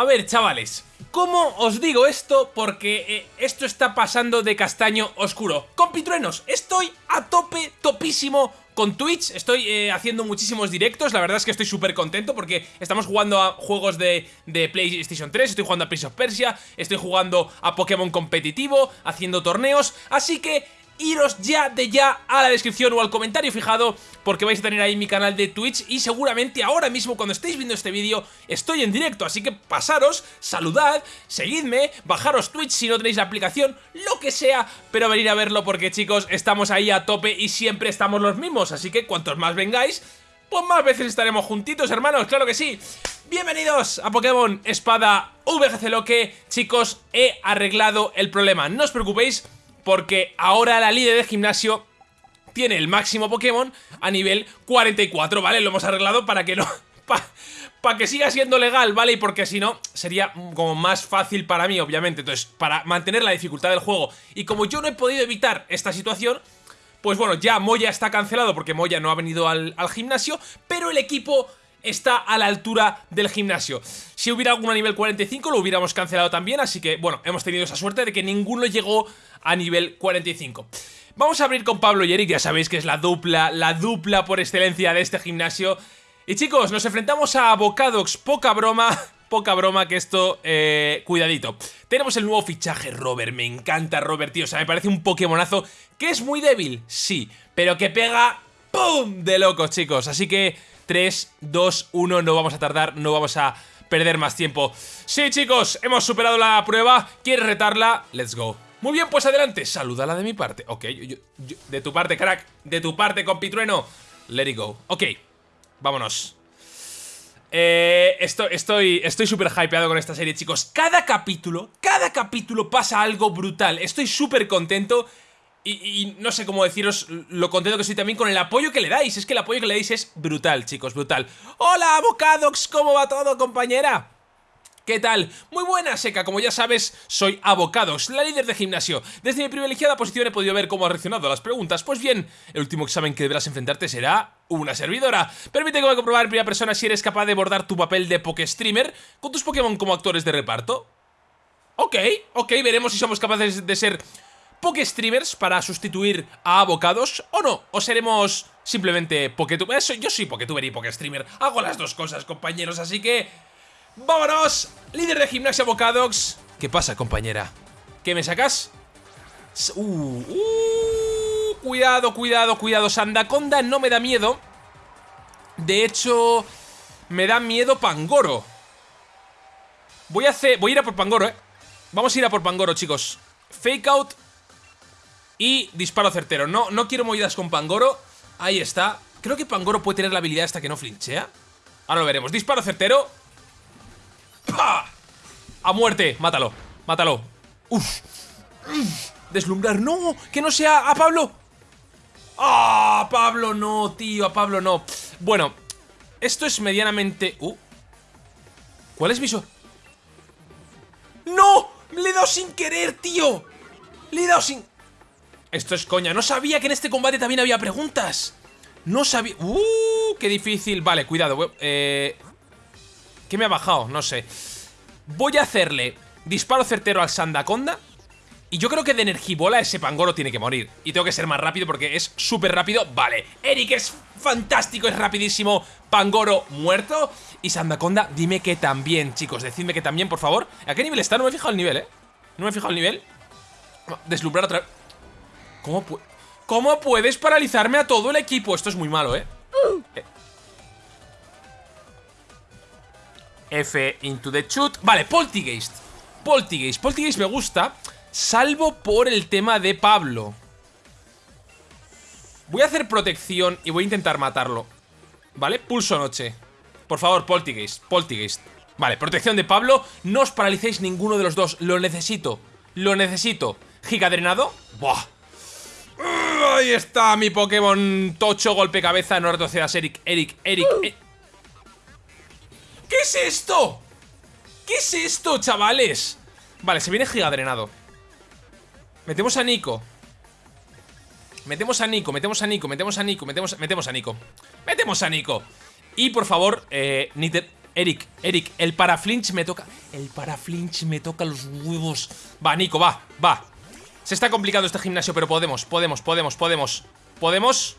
A ver, chavales, ¿cómo os digo esto? Porque eh, esto está pasando de castaño oscuro. Compitruenos, estoy a tope, topísimo con Twitch, estoy eh, haciendo muchísimos directos, la verdad es que estoy súper contento porque estamos jugando a juegos de, de, PlayStation 3, estoy jugando a Prince of Persia, estoy jugando a Pokémon competitivo, haciendo torneos, así que iros ya de ya a la descripción o al comentario fijado porque vais a tener ahí mi canal de Twitch y seguramente ahora mismo cuando estéis viendo este vídeo estoy en directo, así que pasaros, saludad, seguidme, bajaros Twitch si no tenéis la aplicación, lo que sea, pero venir a verlo porque chicos, estamos ahí a tope y siempre estamos los mismos, así que cuantos más vengáis, pues más veces estaremos juntitos, hermanos, claro que sí. Bienvenidos a Pokémon Espada VGC Loque, chicos, he arreglado el problema, no os preocupéis porque ahora la líder de gimnasio tiene el máximo Pokémon a nivel 44, ¿vale? Lo hemos arreglado para que no... Para que siga siendo legal, ¿vale? Y porque si no, sería como más fácil para mí, obviamente. Entonces, para mantener la dificultad del juego. Y como yo no he podido evitar esta situación, pues bueno, ya Moya está cancelado porque Moya no ha venido al, al gimnasio, pero el equipo está a la altura del gimnasio. Si hubiera alguno a nivel 45 lo hubiéramos cancelado también, así que bueno, hemos tenido esa suerte de que ninguno llegó a nivel 45. Vamos a abrir con Pablo y Eric, ya sabéis que es la dupla, la dupla por excelencia de este gimnasio. Y chicos, nos enfrentamos a Bocadox, poca broma, poca broma que esto, eh, cuidadito. Tenemos el nuevo fichaje Robert, me encanta Robert, tío, o sea, me parece un Pokémonazo que es muy débil, sí, pero que pega ¡pum! de locos, chicos, así que 3, 2, 1, no vamos a tardar, no vamos a perder más tiempo. Sí, chicos, hemos superado la prueba, ¿quieres retarla? Let's go. Muy bien, pues adelante, salúdala de mi parte. Ok, de tu parte, crack, de tu parte, compitrueno. Let it go. Ok, vámonos. Eh, estoy estoy estoy súper hypeado con esta serie, chicos. Cada capítulo, cada capítulo pasa algo brutal. Estoy súper contento. Y, no sé cómo deciros lo contento que estoy también con el apoyo que le dais. Es que el apoyo que le dais es brutal, chicos, brutal. ¡Hola, Avocadox! ¿Cómo va todo, compañera? ¿Qué tal? Muy buena, Seca, como ya sabes, soy Avocadox, la líder de gimnasio. Desde mi privilegiada posición he podido ver cómo ha reaccionado a las preguntas. Pues bien, el último examen que deberás enfrentarte será una servidora. Permite que a comprobar en primera persona si eres capaz de bordar tu papel de Pokestreamer con tus Pokémon como actores de reparto. Ok, ok, veremos si somos capaces de ser Pokestreamers para sustituir a abocados o no, o seremos simplemente Poketuber. Yo soy Poketuber y Pokestreamer, hago las dos cosas, compañeros, así que... ¡Vámonos! Líder de gimnasia Abocadox. ¿Qué pasa, compañera? ¿Qué me sacas? Uh, uh, cuidado, cuidado, cuidado. Sandaconda no me da miedo. De hecho, me da miedo Pangoro. Voy a hacer... Voy a ir a por Pangoro, ¿eh? Vamos a ir a por Pangoro, chicos. Fake out y disparo certero. No, no quiero movidas con Pangoro. Ahí está. Creo que Pangoro puede tener la habilidad hasta que no flinchea. Ahora lo veremos. Disparo certero. ¡Pah! A muerte. Mátalo. Mátalo. Uf. Deslumbrar. ¡No! ¡Que no sea a Pablo! ¡Ah! Pablo no, tío. A Pablo no. Bueno. Esto es medianamente... Uh. ¿Cuál es mi so... ¡No! Le he dado sin querer, tío. Le he dado sin... Esto es coña. No sabía que en este combate también había preguntas. No sabía... ¡Uh! ¡Qué difícil! Vale, cuidado. Eh... ¿Qué me ha bajado? No sé. Voy a hacerle disparo certero al Sandaconda. Y yo creo que de Energibola ese Pangoro tiene que morir. Y tengo que ser más rápido porque es súper rápido. Vale, Eric es fantástico, es rapidísimo. Pangoro muerto. Y Sandaconda, dime que también, chicos. Decidme que también, por favor. ¿A qué nivel está? No me he fijado el nivel, ¿eh? No me he fijado el nivel. Deslumbrar otra vez. ¿Cómo, ¿Cómo puedes paralizarme a todo el equipo? Esto es muy malo, ¿eh? eh. F into the shoot. Vale, Poltigeist Poltigeist, Poltigeist me gusta Salvo por el tema de Pablo. Voy a hacer protección y voy a intentar matarlo. ¿Vale? Pulso noche. Por favor, Poltigeist, Poltigeist Vale, protección de Pablo. No os paralicéis ninguno de los dos. Lo necesito. Lo necesito. Giga drenado Buah Ahí está mi Pokémon Tocho, golpe cabeza, no retrocedas, Eric, Eric, Eric, eh. ¿Qué es esto? ¿Qué es esto, chavales? Vale, se viene gigadrenado Metemos a Nico Metemos a Nico, metemos a Nico, metemos a Nico, metemos, metemos a Nico Metemos a Nico Y por favor, eh, Niter Eric, Eric, el paraflinch me toca... El paraflinch me toca los huevos. Va, Nico, va, va. Se está complicando este gimnasio, pero podemos, podemos, podemos, podemos. ¿Podemos?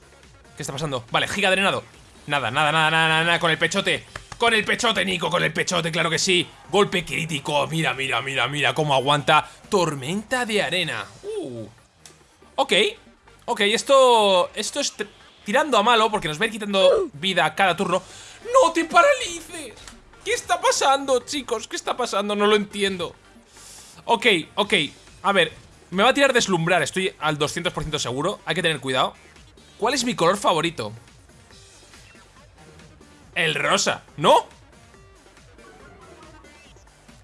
¿Qué está pasando? Vale, giga drenado. Nada, nada, nada, nada, nada, con el pechote. Con el pechote, Nico, con el pechote, claro que sí. Golpe crítico. Mira, mira, mira, mira cómo aguanta. Tormenta de arena. Uh. Ok. Ok, esto... Esto es tirando a malo porque nos va a ir quitando vida cada turno. ¡No te paralices! ¿Qué está pasando, chicos? ¿Qué está pasando? No lo entiendo. Ok, ok. A ver, me va a tirar deslumbrar. Estoy al 200% seguro. Hay que tener cuidado. ¿Cuál es mi color favorito? El rosa, ¿no?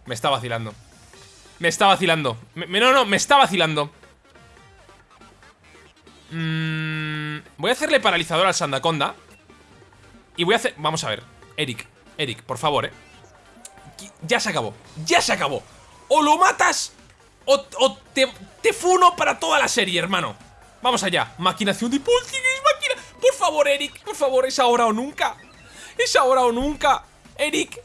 Me está vacilando Me está vacilando No, no, me está vacilando mm, Voy a hacerle paralizador al Sandaconda Y voy a hacer... Vamos a ver Eric, Eric, por favor, eh Ya se acabó, ya se acabó O lo matas O, te, te, funo para toda la serie, hermano Vamos allá Maquinación de poltergeist, máquina Por favor, Eric, por favor, es ahora o nunca es ahora o nunca. Eric.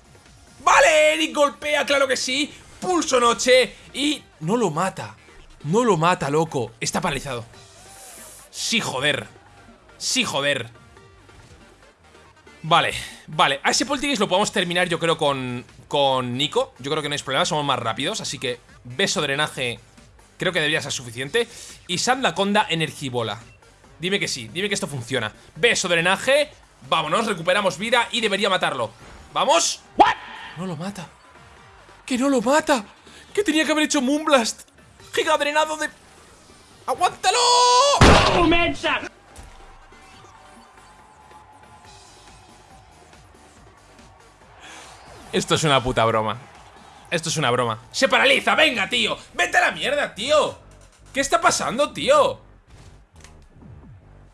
Vale, Eric golpea, claro que sí. Pulso noche. Y no lo mata. No lo mata, loco. Está paralizado. Sí, joder. Sí, joder. Vale, vale. A ese Poltergeist lo podemos terminar, yo creo, con, con Nico. Yo creo que no hay problema, somos más rápidos. Así que beso drenaje creo que debería ser suficiente. Y Sandaconda Energibola. Dime que sí, dime que esto funciona. Beso drenaje. Vámonos, recuperamos vida y debería matarlo ¿Vamos? No lo mata ¡Que no lo mata! ¿Qué tenía que haber hecho Moonblast? ¡Giga drenado de... ¡Aguántalo! Esto es una puta broma Esto es una broma ¡Se paraliza! ¡Venga, tío! ¡Vete a la mierda, tío! ¿Qué está pasando, tío?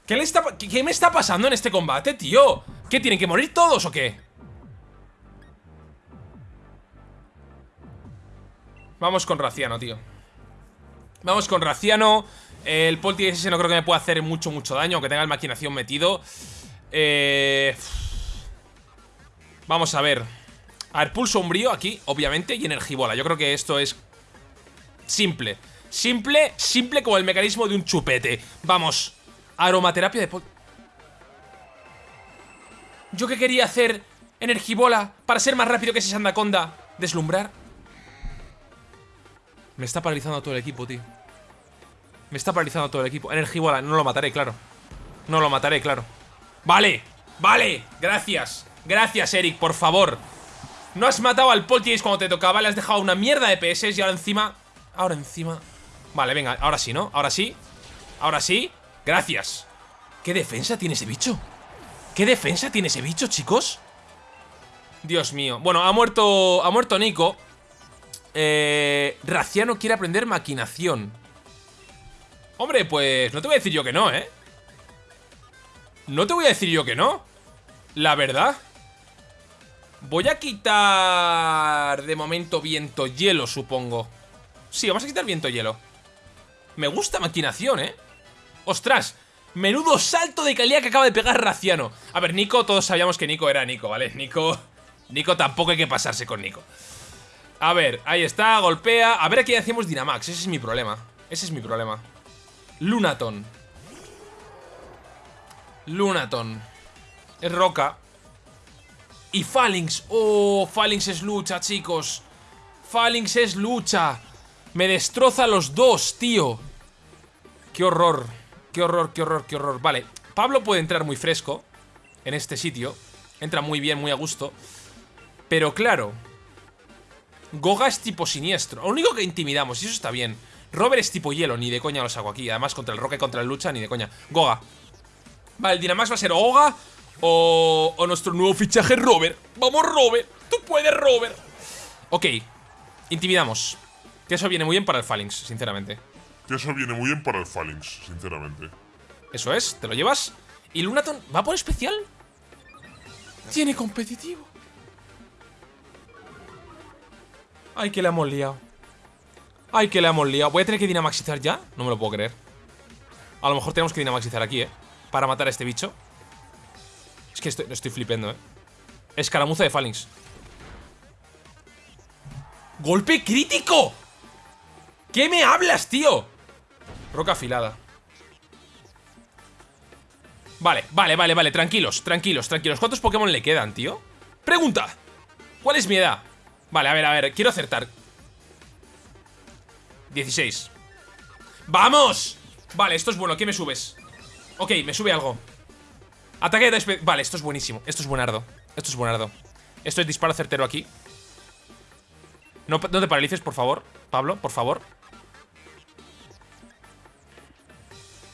¿Qué, le está, ¿Qué me está pasando en este combate, tío? ¿Qué, tienen que morir todos o qué? Vamos con Raciano, tío Vamos con Raciano El Polti ese no creo que me pueda hacer mucho, mucho daño Aunque tenga el maquinación metido eh... Vamos a ver A ver, pulso umbrío aquí, obviamente Y energibola, yo creo que esto es Simple Simple, simple como el mecanismo de un chupete Vamos Aromaterapia de... Yo que quería hacer energibola para ser más rápido que ese Sandaconda. Deslumbrar. Me está paralizando todo el equipo, tío. Me está paralizando todo el equipo. Energibola, no lo mataré, claro. No lo mataré, claro. Vale, vale, gracias. Gracias, Eric, por favor. No has matado al Poltergeist cuando te tocaba, le has dejado una mierda de PS y ahora encima... Ahora encima... Vale, venga, ahora sí, ¿no? Ahora sí. Ahora sí. Gracias. ¿Qué defensa tiene ese bicho? ¿Qué defensa tiene ese bicho, chicos? Dios mío. Bueno, ha muerto, ha muerto Nico. Eh, Raciano quiere aprender maquinación. Hombre, pues no te voy a decir yo que no, ¿eh? No te voy a decir yo que no. La verdad. Voy a quitar de momento viento hielo, supongo. Sí, vamos a quitar viento hielo. Me gusta maquinación, ¿eh? ¡Ostras! Menudo salto de calidad que acaba de pegar Raciano A ver, Nico, todos sabíamos que Nico era Nico, ¿vale? Nico... Nico tampoco hay que pasarse con Nico A ver, ahí está, golpea A ver, aquí hacemos Dynamax, ese es mi problema Ese es mi problema Lunaton Lunaton Es roca Y Phalanx. Oh, Phalanx es lucha, chicos. Phalanx es lucha. Me destroza los dos, tío. Qué horror Qué horror, qué horror, qué horror. Vale, Pablo puede entrar muy fresco En este sitio. Entra muy bien, muy a gusto. Pero claro Goga es tipo siniestro. Lo único que intimidamos, y eso está bien. Robert es tipo hielo, ni de coña lo saco aquí. Además contra el Roque, contra el lucha, ni de coña. Goga. Vale, el Dynamax va a ser Goga o, o nuestro nuevo fichaje Robert Vamos Robert, tú puedes Robert Ok, intimidamos Que eso viene muy bien para el Phalanx, sinceramente que eso viene muy bien para el Phalanx, sinceramente. Eso es, te lo llevas. ¿Y Lunaton va por especial? Tiene competitivo. Ay, que le hemos liado. Ay, que le hemos liado. ¿Voy a tener que dinamaxizar ya? No me lo puedo creer. A lo mejor tenemos que dinamaxizar aquí, ¿eh? Para matar a este bicho. Es que estoy, estoy flipendo, ¿eh? Escaramuza de Phalanx. ¡Golpe crítico! ¿Qué me hablas, tío? Roca afilada Vale, vale, vale, vale, tranquilos, tranquilos, tranquilos ¿Cuántos Pokémon le quedan, tío? Pregunta ¿Cuál es mi edad? Vale, a ver, a ver, quiero acertar 16 ¡Vamos! Vale, esto es bueno, ¿qué me subes? Ok, me sube algo Ataque de Vale, esto es buenísimo, esto es buenardo. Esto es buenardo. Esto es disparo certero aquí. No, no te paralices, por favor Pablo, por favor.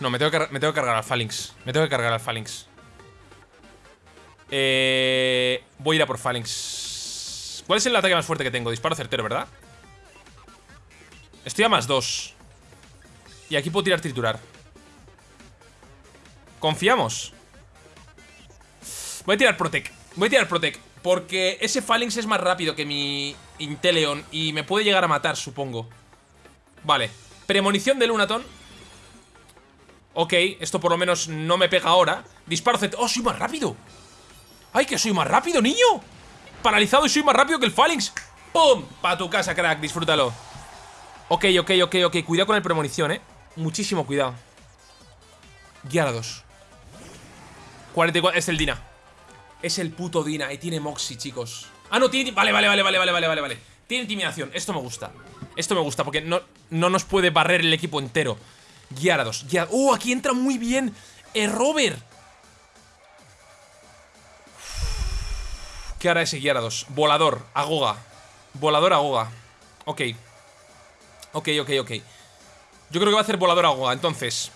No, me tengo, que, me tengo que cargar al Phalanx. Me tengo que cargar al Phalanx. Eh, Voy a ir a por Phalanx. ¿Cuál es el ataque más fuerte que tengo? Disparo certero, ¿verdad? Estoy a más dos. Y aquí puedo tirar triturar. ¿Confiamos? Voy a tirar Protect. Voy a tirar Protect Porque ese Phalanx es más rápido que mi Inteleon Y me puede llegar a matar, supongo. Vale. Premonición de Lunaton. Ok, esto por lo menos no me pega ahora. Disparo Z... ¡Oh, soy más rápido! ¡Ay, que soy más rápido, niño! Paralizado y soy más rápido que el Phalanx. ¡Pum! Pa' tu casa, crack, disfrútalo. Ok, ok, ok, ok. Cuidado con el premonición, eh. Muchísimo cuidado. Gyarados 44, es el Dina Es el puto Dina y tiene Moxie, chicos Ah, no, tiene... Vale, vale, vale, vale, vale, vale, vale Tiene intimidación, esto me gusta Esto me gusta porque no, no nos puede barrer el equipo entero Gyarados. ya ¡Oh! Aquí entra muy bien. Eh, Robert. ¿Qué hará ese Gyarados? Volador. Agoga. Volador Agoga. Ok. Ok, ok, ok. Yo creo que va a hacer volador Agoga, entonces.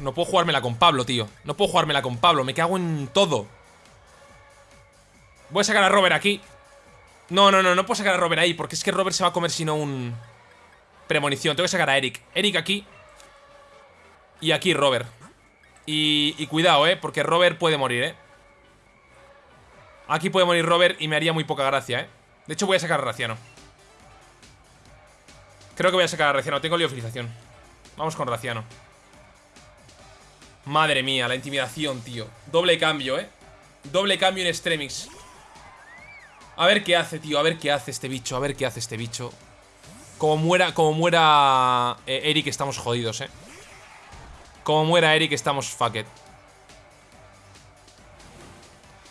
No puedo jugármela con Pablo, tío. No puedo jugármela con Pablo. Me cago en todo. Voy a sacar a Robert aquí. No, no, no, no puedo sacar a Robert ahí Porque es que Robert se va a comer sino un... Premonición, tengo que sacar a Eric. Eric aquí. Y aquí Robert. Y, y cuidado, eh, porque Robert puede morir, eh. Aquí puede morir Robert y me haría muy poca gracia, eh. De hecho voy a sacar a Raciano Creo que voy a sacar a Raciano, tengo liofilización. Vamos con Raciano Madre mía, la intimidación, tío. Doble cambio, eh Doble cambio en Extremix a ver qué hace, tío, a ver qué hace este bicho A ver qué hace este bicho. Como muera, como muera eh, Eric estamos jodidos, eh Como muera Eric estamos fuck it.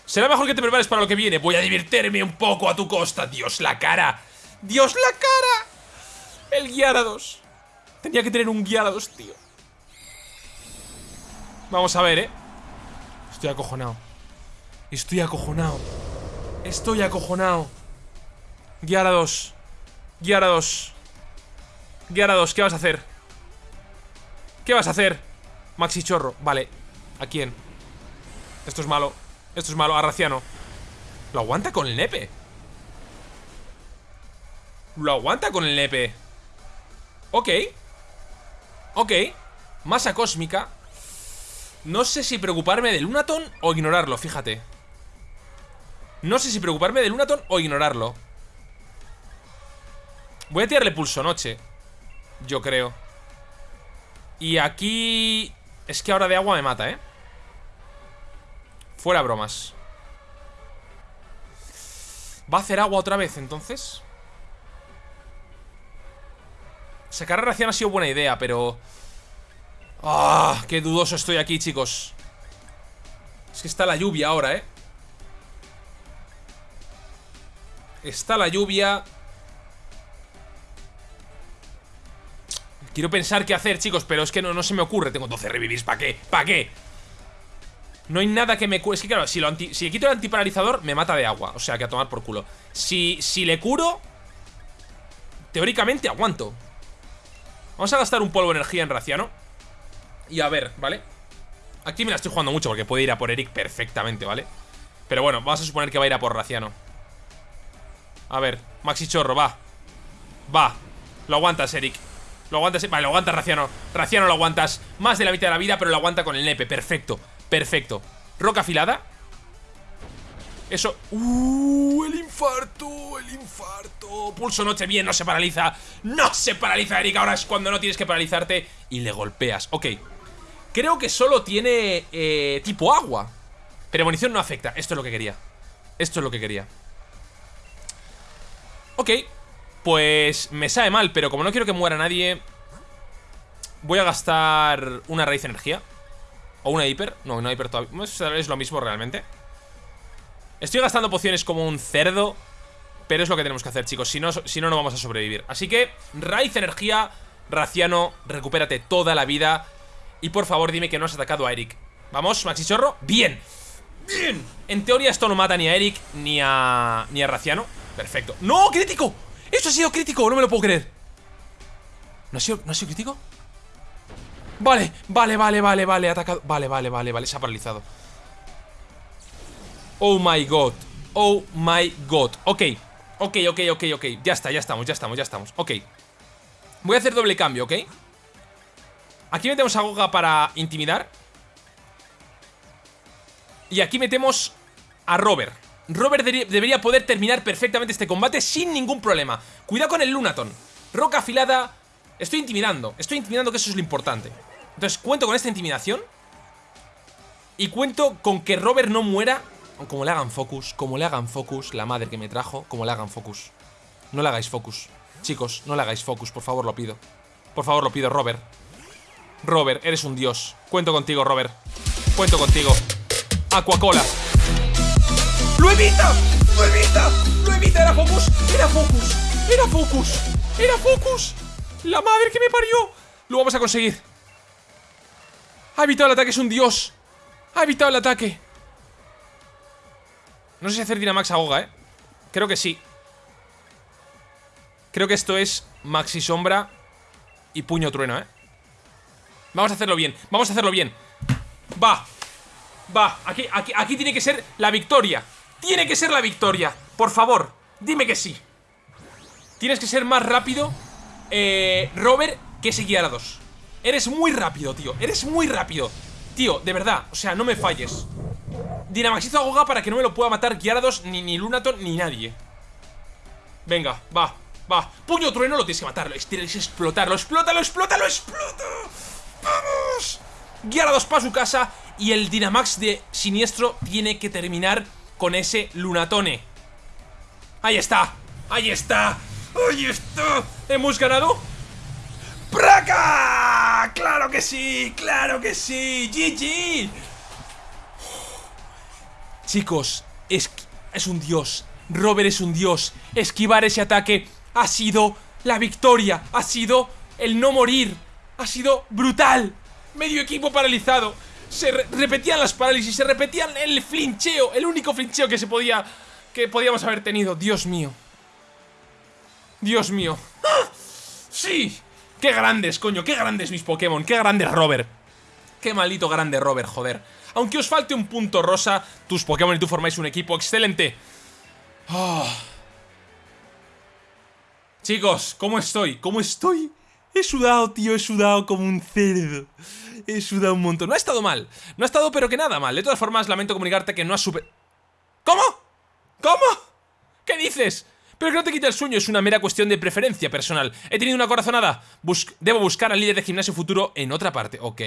Será mejor que te prepares para lo que viene. Voy a divertirme un poco a tu costa Dios, la cara. Dios, la cara. El Gyarados Tenía que tener un Gyarados, tío Vamos a ver, eh Estoy acojonado. Estoy acojonado. Estoy acojonado. Gyarados Gyarados Gyarados, ¿qué vas a hacer? ¿Qué vas a hacer? Maxi Chorro, vale. ¿A quién? Esto es malo. Esto es malo, a Raciano. Lo aguanta con el nepe. Lo aguanta con el nepe. Ok. Ok. Masa cósmica No sé si preocuparme del Lunaton o ignorarlo, fíjate no sé si preocuparme del Lunaton o ignorarlo Voy a tirarle pulso noche Yo creo Y aquí... Es que ahora de agua me mata, ¿eh? Fuera bromas ¿Va a hacer agua otra vez, entonces? Sacar a ración ha sido buena idea, pero... ¡Ah! ¡Qué dudoso estoy aquí, chicos! Es que está la lluvia ahora, ¿eh? Está la lluvia Quiero pensar qué hacer, chicos Pero es que no, no se me ocurre Tengo 12 revivis, ¿para qué? ¿Para qué? No hay nada que me cure Es que claro, si le quito el antiparalizador Me mata de agua, o sea, que a tomar por culo Si, si le curo Teóricamente aguanto Vamos a gastar un polvo de energía en Raciano Y a ver, ¿vale? Aquí me la estoy jugando mucho porque puede ir a por Eric perfectamente, ¿vale? Pero bueno, vamos a suponer que va a ir a por Raciano. A ver, Maxi Chorro, va. Va, lo aguantas, Eric. Lo aguantas, vale, lo aguantas, Raciano. Raciano lo aguantas, más de la mitad de la vida Pero lo aguanta con el nepe, perfecto, perfecto. Roca afilada Eso, uh, el infarto El infarto, pulso noche, bien, no se paraliza. No se paraliza, Eric, ahora es cuando no tienes que paralizarte Y le golpeas, ok Creo que solo tiene eh, tipo agua. Pero munición no afecta, esto es lo que quería. Esto es lo que quería. Ok, pues me sabe mal, pero como no quiero que muera nadie Voy a gastar una raíz de energía. O una hiper. No, una hiper todavía. Es lo mismo realmente. Estoy gastando pociones como un cerdo Pero es lo que tenemos que hacer, chicos. Si no, si no, no vamos a sobrevivir. Así que, raíz energía Raciano, recupérate toda la vida Y por favor, dime que no has atacado a Eric. Vamos, Maxi Chorro Bien, bien. En teoría esto no mata ni a Eric Ni a, ni a Raciano. Perfecto. ¡No, crítico! ¡Esto ha sido crítico! No me lo puedo creer. ¿No ha sido, ¿no ha sido crítico? Vale, vale, vale, vale, vale Atacado, vale, vale, vale, vale Se ha paralizado. Oh my god Oh my god. Ok, ok, ok, ok, ok. Ya está, ya estamos, ya estamos, ya estamos. Ok. Voy a hacer doble cambio, ¿ok? Aquí metemos a Goga para intimidar. Y aquí metemos a Robert. Robert debería poder terminar perfectamente este combate sin ningún problema. Cuidado con el Lunaton. Roca afilada. Estoy intimidando, estoy intimidando que eso es lo importante. Entonces cuento con esta intimidación. Y cuento con que Robert no muera. Como le hagan focus, como le hagan focus La madre que me trajo, como le hagan focus. No le hagáis focus. Chicos, no le hagáis focus, por favor lo pido. Por favor lo pido, Robert Robert, eres un dios Cuento contigo, Robert Cuento contigo Aquacola ¡Lo evita! ¡Lo evita! ¡Lo evita! ¡Era Focus! ¡Era Focus! ¡Era Focus! ¡Era Focus! ¡La madre que me parió! Lo vamos a conseguir Ha evitado el ataque, es un dios Ha evitado el ataque No sé si hacer Dynamax a Goga, ¿eh? Creo que sí Creo que esto es Maxi Sombra Y Puño Trueno, ¿eh? Vamos a hacerlo bien, vamos a hacerlo bien. Va Va, aquí, aquí, aquí tiene que ser la victoria. Tiene que ser la victoria Por favor, dime que sí. Tienes que ser más rápido eh, Robert que ese Gyarados Eres muy rápido, tío Eres muy rápido. Tío, de verdad, o sea, no me falles. Dynamaxizo a Goga para que no me lo pueda matar Gyarados, ni, ni Lunaton, ni nadie. Venga, va, va. Puño trueno lo tienes que matar Tienes que explotarlo, explótalo, explótalo, explota ¡Vamos! Gyarados para su casa Y el Dynamax de Siniestro tiene que terminar con ese Lunatone Ahí está, ahí está Ahí está ¿Hemos ganado? ¡Praca! ¡Claro que sí! ¡Claro que sí! ¡GG! Chicos, es, es un dios Robert es un dios Esquivar ese ataque ha sido la victoria Ha sido el no morir Ha sido brutal Medio equipo paralizado se repetían las parálisis, se repetían el flincheo, el único flincheo que se podía, que podíamos haber tenido. Dios mío. Dios mío. ¡Ah! ¡Sí! ¡Qué grandes, coño! ¡Qué grandes mis Pokémon! ¡Qué grande Robert! ¡Qué maldito grande Robert, joder! Aunque os falte un punto rosa, tus Pokémon y tú formáis un equipo excelente. Ah. Chicos, ¿cómo estoy? ¿Cómo estoy? He sudado, tío, he sudado como un cerdo. He sudado un montón. No ha estado mal. No ha estado pero que nada mal. De todas formas, lamento comunicarte que no has super... ¿Cómo? ¿Cómo? ¿Qué dices? Pero que no te quite el sueño, es una mera cuestión de preferencia personal. He tenido una corazonada. debo buscar al líder de gimnasio futuro en otra parte. Ok.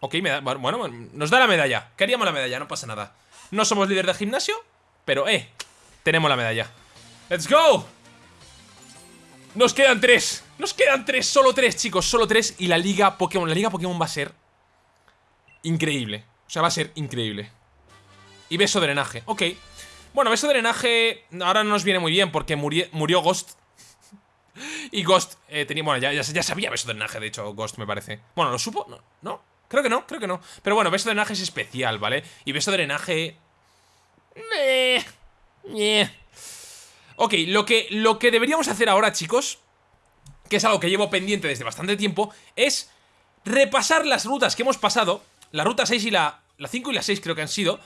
Ok, me da... Bueno, nos da la medalla. Queríamos la medalla, no pasa nada. No somos líder de gimnasio, pero eh, tenemos la medalla. ¡Let's go! Nos quedan tres. Nos quedan tres, solo tres chicos. Solo tres. Y la liga Pokémon La liga Pokémon va a ser Increíble. O sea, va a ser increíble. Y beso de drenaje, ok. Bueno, beso de drenaje ahora no nos viene muy bien Porque murió, Ghost. Y Ghost eh, tenía, bueno, ya, ya, sabía beso de drenaje De hecho, Ghost me parece. Bueno, ¿lo supo? No, no Creo que no, creo que no. Pero bueno, beso de drenaje es especial, ¿vale? Y beso de drenaje... Ok, lo que, lo que deberíamos hacer ahora, chicos Que es algo que llevo pendiente desde bastante tiempo Es repasar las rutas que hemos pasado La ruta 6 y la... La 5 y la 6 creo que han sido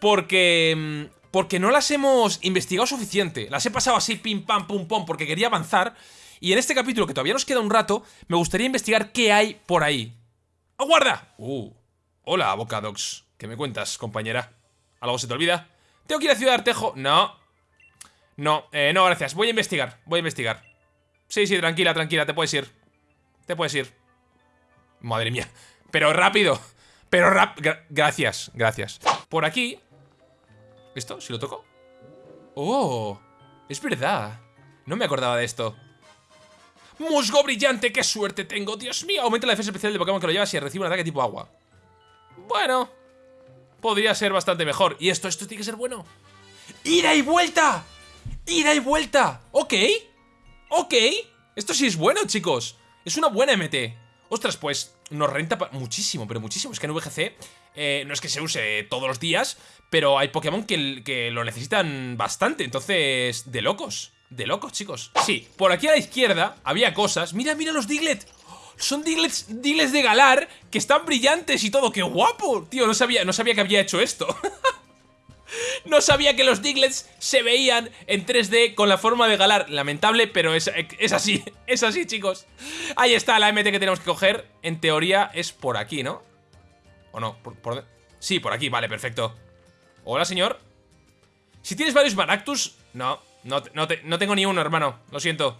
Porque... Mm, porque no las hemos investigado suficiente Las he pasado así pim pam pum pum porque quería avanzar Y en este capítulo que todavía nos queda un rato Me gustaría investigar qué hay por ahí ¡Aguarda! ¡Uh! Hola, Bocadox ¿Qué me cuentas, compañera? ¿Algo se te olvida? ¿Tengo que ir a Ciudad Artejo? No, no, eh, no, gracias. Voy a investigar, voy a investigar. Sí, sí, tranquila, tranquila, te puedes ir. Te puedes ir. Madre mía. Pero rápido. Pero rápido. gracias, gracias. Por aquí. ¿Esto? ¿Si lo toco? Oh, es verdad. No me acordaba de esto. Musgo brillante, qué suerte tengo, Dios mío. Aumenta la defensa especial de Pokémon que lo lleva si recibe un ataque tipo agua. Bueno, podría ser bastante mejor. ¿Y esto? ¿Esto tiene que ser bueno? ¡Ida y vuelta! ¡Ida y vuelta! Ok, ok. Esto sí es bueno, chicos. Es una buena MT. Ostras, pues nos renta muchísimo, pero muchísimo. Es que en VGC eh, no es que se use todos los días, pero hay Pokémon que, lo necesitan bastante. Entonces, de locos. De locos, chicos. Sí, por aquí a la izquierda había cosas. Mira, mira los Diglett. Son Diglets, Diglets de Galar que están brillantes y todo. ¡Qué guapo! Tío, no sabía, no sabía que había hecho esto. no sabía que los Diglets se veían en 3D con la forma de Galar. Lamentable, pero es, es así. Es así, chicos. Ahí está la MT que tenemos que coger. En teoría es por aquí, ¿no? ¿O no? ¿Por, Sí, por aquí. Vale, perfecto. Hola, señor. Si tienes varios Maractus... No, no, no, tengo ni uno, hermano. Lo siento.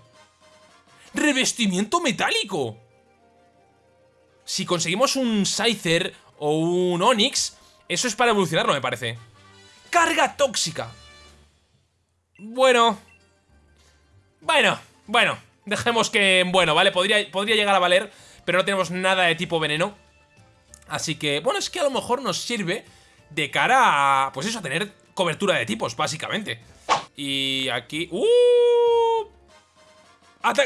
¡Revestimiento metálico! Si conseguimos un Scyther o un Onix, eso es para evolucionarlo, me parece. ¡Carga tóxica! Bueno. Bueno, bueno. Dejemos que... Bueno, ¿vale? Podría, podría llegar a valer, pero no tenemos nada de tipo veneno. Así que, bueno, es que a lo mejor nos sirve de cara a... Pues eso, a tener cobertura de tipos, básicamente. Y aquí... ¡Uh!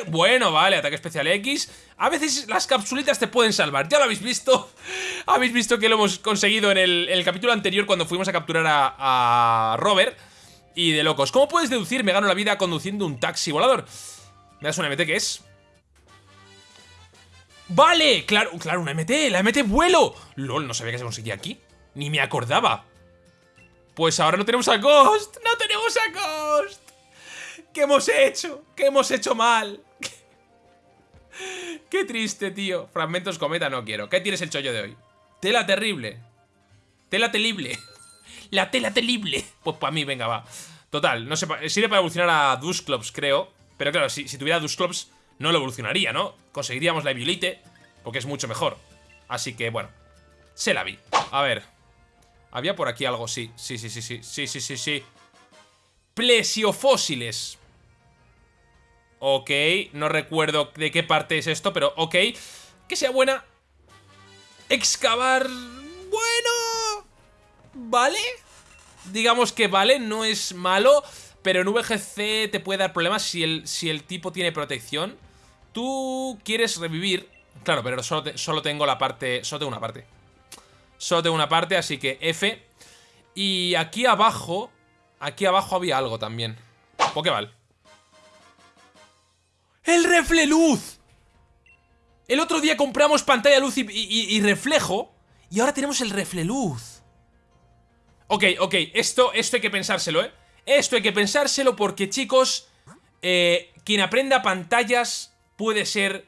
Bueno, vale, ataque especial X A veces las capsulitas te pueden salvar Ya lo habéis visto Habéis visto que lo hemos conseguido en el, capítulo anterior Cuando fuimos a capturar a, Robert Y de locos ¿Cómo puedes deducir? Me gano la vida conduciendo un taxi volador ¿Me das una MT que es? ¡Vale! Claro, claro, una MT La MT vuelo LOL, no sabía que se conseguía aquí Ni me acordaba pues ahora no tenemos a Ghost. ¡No tenemos a Ghost! ¿Qué hemos hecho? ¿Qué hemos hecho mal? Qué triste, tío. Fragmentos cometa no quiero. ¿Qué tienes el chollo de hoy? Tela terrible. Tela telible. La tela telible. Pues para mí, venga, va. Total, no sé, sirve para evolucionar a Dusclops, creo. Pero claro, si, tuviera Dusclops, no lo evolucionaría, ¿no? Conseguiríamos la Eviolite, porque es mucho mejor. Así que, bueno, se la vi. A ver, había por aquí algo. Sí, sí, sí, sí. Sí, sí, sí, sí. Plesiofósiles. Ok, no recuerdo de qué parte es esto, pero ok. Que sea buena. Excavar... Bueno... ¿Vale? Digamos que vale, no es malo, pero en VGC te puede dar problemas si el, si el tipo tiene protección. Tú quieres revivir... Claro, pero solo, solo tengo la parte... Solo tengo una parte. Solo tengo una parte, así que F. Y aquí abajo... Aquí abajo había algo también. Pokéball. ¡El refleluz! El otro día compramos pantalla luz y, reflejo. Y ahora tenemos el refleluz. Ok, ok. Esto, esto hay que pensárselo, ¿eh? Esto hay que pensárselo porque, chicos... Eh, quien aprenda pantallas puede ser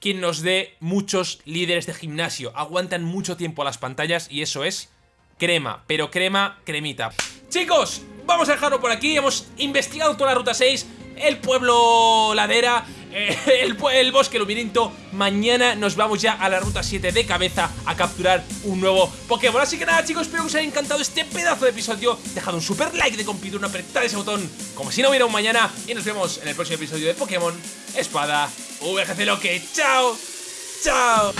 quien nos dé muchos líderes de gimnasio. Aguantan mucho tiempo las pantallas y eso es crema, pero crema, cremita. Chicos, vamos a dejarlo por aquí. Hemos investigado toda la ruta 6, el pueblo ladera, eh, el, el, bosque lumininto. Mañana nos vamos ya a la ruta 7 de cabeza a capturar un nuevo Pokémon. Así que nada, chicos, espero que os haya encantado este pedazo de episodio. Dejad un super like de compitur, apretad ese botón como si no hubiera un mañana. Y nos vemos en el próximo episodio de Pokémon Espada VGC Loque. ¡Chao! ¡Chao!